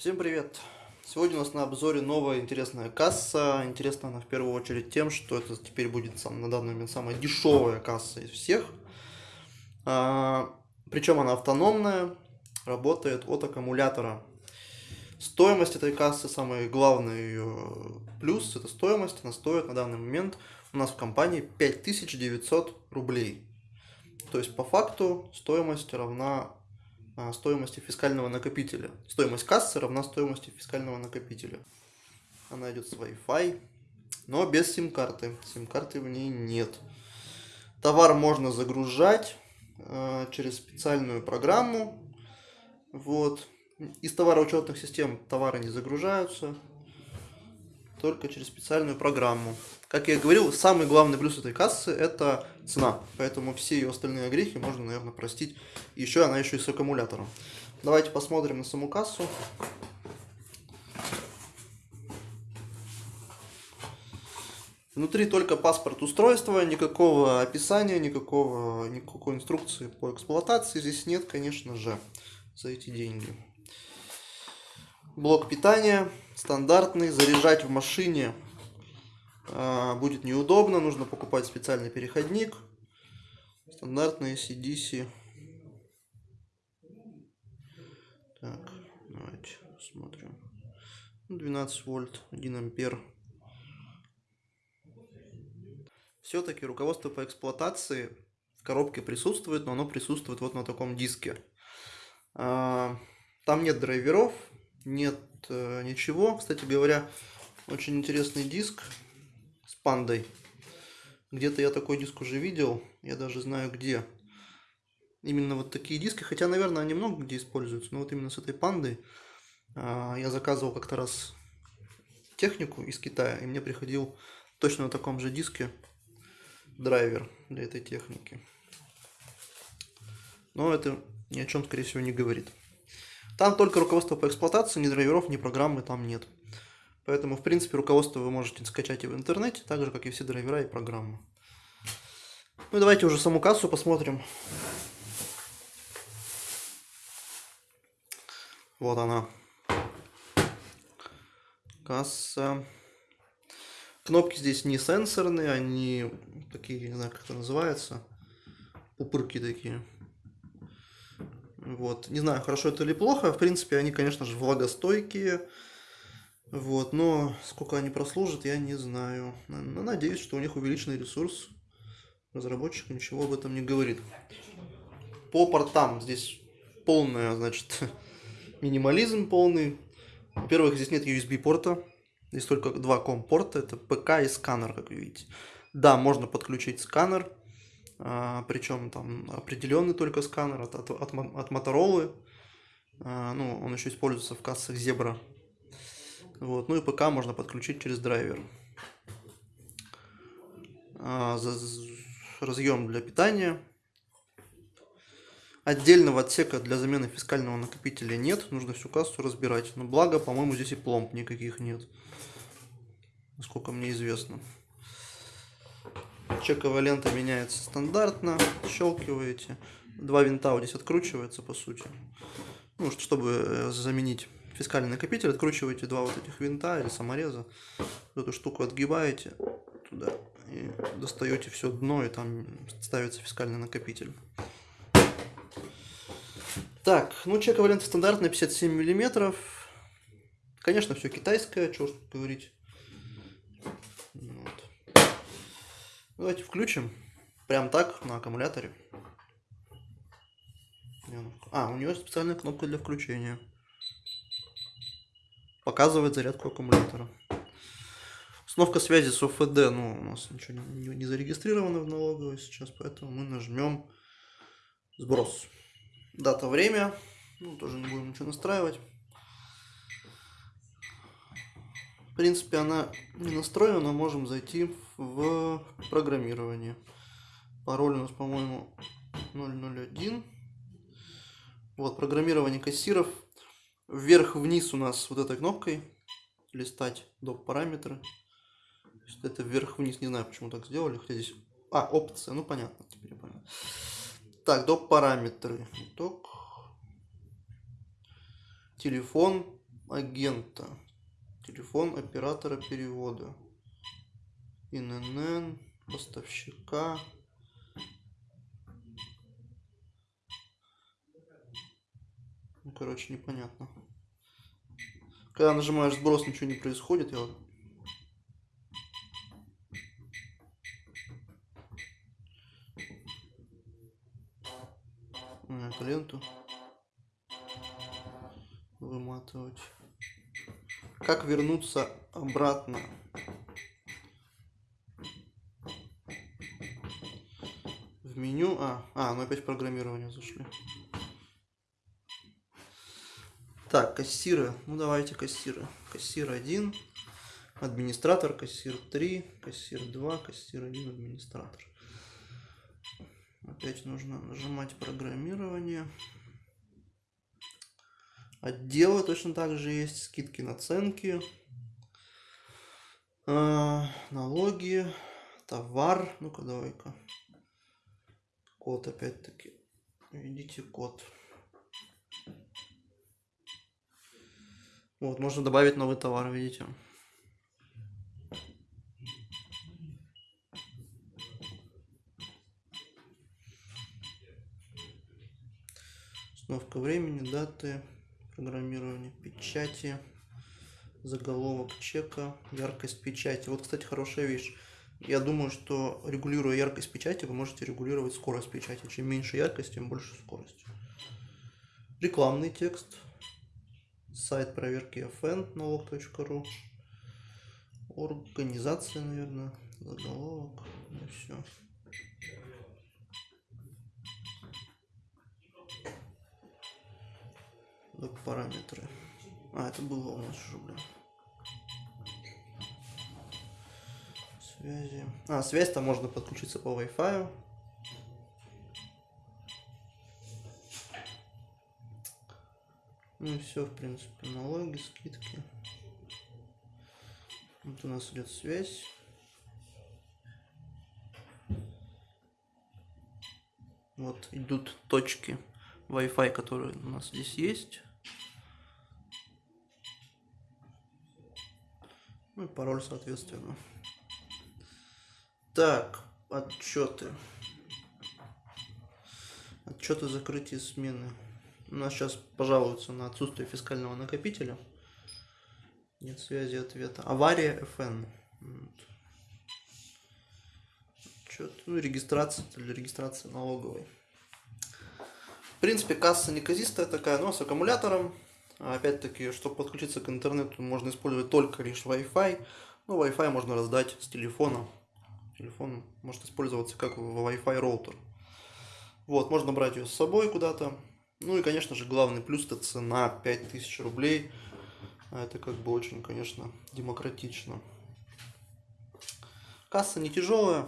Всем привет! Сегодня у нас на обзоре новая интересная касса. Интересна она в первую очередь тем, что это теперь будет сам, на данный момент самая дешевая касса из всех. А, причем она автономная, работает от аккумулятора. Стоимость этой кассы, самый главный ее плюс, это стоимость. Она стоит на данный момент у нас в компании 5900 рублей. То есть по факту стоимость равна стоимости фискального накопителя. Стоимость кассы равна стоимости фискального накопителя. Она идет с Wi-Fi, но без сим-карты. Сим-карты в ней нет. Товар можно загружать э, через специальную программу. Вот. Из товароучетных систем товары не загружаются, только через специальную программу. Как я говорил, самый главный плюс этой кассы – это цена. Поэтому все ее остальные грехи можно, наверное, простить. Еще она еще и с аккумулятором. Давайте посмотрим на саму кассу. Внутри только паспорт устройства, никакого описания, никакого, никакой инструкции по эксплуатации здесь нет, конечно же, за эти деньги. Блок питания стандартный, заряжать в машине будет неудобно, нужно покупать специальный переходник. Стандартный CDC. Так, давайте смотрим. 12 ну, вольт, 1 ампер. Все-таки руководство по эксплуатации в коробке присутствует, но оно присутствует вот на таком диске. А, там нет драйверов, нет э, ничего. Кстати говоря, очень интересный диск пандой. Где-то я такой диск уже видел, я даже знаю где. Именно вот такие диски, хотя, наверное, они много где используются, но вот именно с этой пандой а, я заказывал как-то раз технику из Китая, и мне приходил точно на таком же диске драйвер для этой техники. Но это ни о чем, скорее всего, не говорит. Там только руководство по эксплуатации, ни драйверов, ни программы там нет. Поэтому, в принципе, руководство вы можете скачать и в интернете, так же, как и все драйвера и программы. Ну, давайте уже саму кассу посмотрим. Вот она. Касса. Кнопки здесь не сенсорные, они такие, не знаю, как это называется. Пупырки такие. Вот. Не знаю, хорошо это или плохо. В принципе, они, конечно же, влагостойкие. Вот, но сколько они прослужат, я не знаю. Но надеюсь, что у них увеличенный ресурс. Разработчик ничего об этом не говорит. По портам здесь полная, значит, минимализм полный. Во-первых, здесь нет USB порта. Здесь только два ком порта. Это ПК и сканер, как вы видите. Да, можно подключить сканер. А, причем там определенный только сканер от, от, от, от Motorola. А, ну, он еще используется в кассах Zebra. Вот. Ну и ПК можно подключить через драйвер. А, разъем для питания. Отдельного отсека для замены фискального накопителя нет. Нужно всю кассу разбирать. Но благо, по-моему, здесь и пломб никаких нет. Насколько мне известно. Чековая лента меняется стандартно. Щелкиваете. Два винта вот здесь откручивается, по сути. Ну, чтобы э, заменить фискальный накопитель, откручиваете два вот этих винта или самореза, эту штуку отгибаете туда и достаете все дно, и там ставится фискальный накопитель. Так, ну чековая лента стандартная 57 миллиметров. Конечно, все китайское, что говорить. Вот. Давайте включим. Прям так, на аккумуляторе. А, у нее специальная кнопка для включения показывает зарядку аккумулятора. Установка связи с ОФД, ну, у нас ничего не, не, зарегистрировано в налоговой сейчас, поэтому мы нажмем сброс. Дата, время, ну, тоже не будем ничего настраивать. В принципе, она не настроена, можем зайти в программирование. Пароль у нас, по-моему, 001. Вот, программирование кассиров вверх-вниз у нас вот этой кнопкой листать доп. параметры. Это вверх-вниз, не знаю, почему так сделали, хотя здесь... А, опция, ну понятно, теперь понял. Так, доп. параметры. Итог. Телефон. агента. Телефон оператора перевода. ИНН, поставщика. Ну, короче, непонятно. Когда нажимаешь сброс, ничего не происходит. Я эту ленту выматывать. Как вернуться обратно? В меню. А, а, ну опять программирование зашли. Так, кассиры. Ну давайте кассиры. Кассир 1, администратор, кассир 3, кассир 2, кассир 1, администратор. Опять нужно нажимать программирование. Отделы точно так же есть, скидки, наценки, э, налоги, товар. Ну-ка, давай-ка. Код опять-таки. Введите код. Вот, можно добавить новый товар, видите. Установка времени, даты, программирование печати, заголовок чека, яркость печати. Вот, кстати, хорошая вещь. Я думаю, что регулируя яркость печати, вы можете регулировать скорость печати. Чем меньше яркость, тем больше скорость. Рекламный текст. Сайт проверки FN налог.ру. Организация, наверное, заголовок. Ну все. параметры. А, это было у нас уже, блин. Связи. А, связь-то можно подключиться по Wi-Fi. Ну все, в принципе, налоги, скидки. Вот у нас идет связь. Вот идут точки Wi-Fi, которые у нас здесь есть. Ну и пароль, соответственно. Так, отчеты. Отчеты закрытия смены. У нас сейчас пожалуются на отсутствие фискального накопителя. Нет связи ответа. Авария FN. Отчет. Ну регистрация для регистрации налоговой. В принципе, касса неказистая такая, но с аккумулятором. Опять-таки, чтобы подключиться к интернету, можно использовать только лишь Wi-Fi. Ну, Wi-Fi можно раздать с телефона. Телефон может использоваться как Wi-Fi роутер. Вот, можно брать ее с собой куда-то. Ну и, конечно же, главный плюс это цена 5000 рублей. Это как бы очень, конечно, демократично. Касса не тяжелая,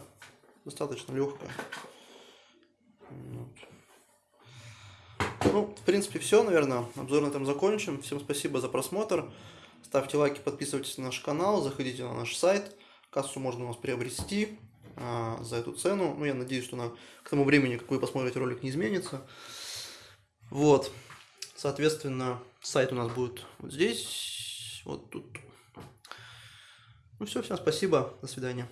достаточно легкая. Ну, в принципе, все, наверное. Обзор на этом закончим. Всем спасибо за просмотр. Ставьте лайки, подписывайтесь на наш канал, заходите на наш сайт. Кассу можно у нас приобрести а, за эту цену. Ну, я надеюсь, что на, к тому времени, как вы посмотрите ролик, не изменится. Вот. Соответственно, сайт у нас будет вот здесь, вот тут. Ну все, всем спасибо, до свидания.